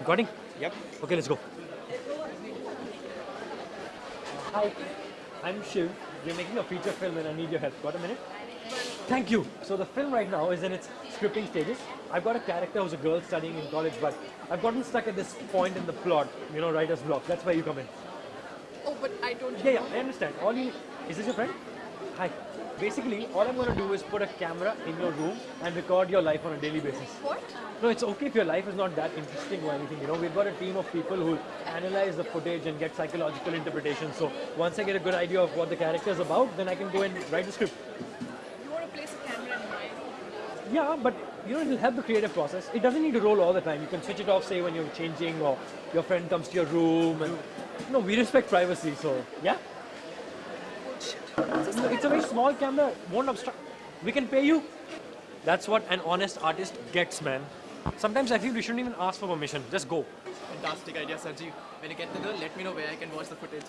Recording? Yep. Okay, let's go. Hi, I'm Shiv. We're making a feature film and I need your help. Got a minute? Thank you. So the film right now is in its scripting stages. I've got a character who's a girl studying in college, but I've gotten stuck at this point in the plot, you know, writer's block. That's where you come in. Oh, but I don't. Yeah, yeah, I understand. All you is this your friend? Hi. Basically, all I'm gonna do is put a camera in your room and record your life on a daily basis. What? No, it's okay if your life is not that interesting or anything. You know, we've got a team of people who analyze the footage and get psychological interpretation. So once I get a good idea of what the character is about, then I can go and write the script. You want to place a camera in my. room? Yeah, but you know, it'll help the creative process. It doesn't need to roll all the time. You can switch it off, say when you're changing or your friend comes to your room, and no, we respect privacy. So yeah. It's a very small camera, won't obstruct. We can pay you. That's what an honest artist gets, man. Sometimes I feel we shouldn't even ask for permission. Just go. Fantastic idea, Sanjeev. When you get the girl, let me know where I can watch the footage.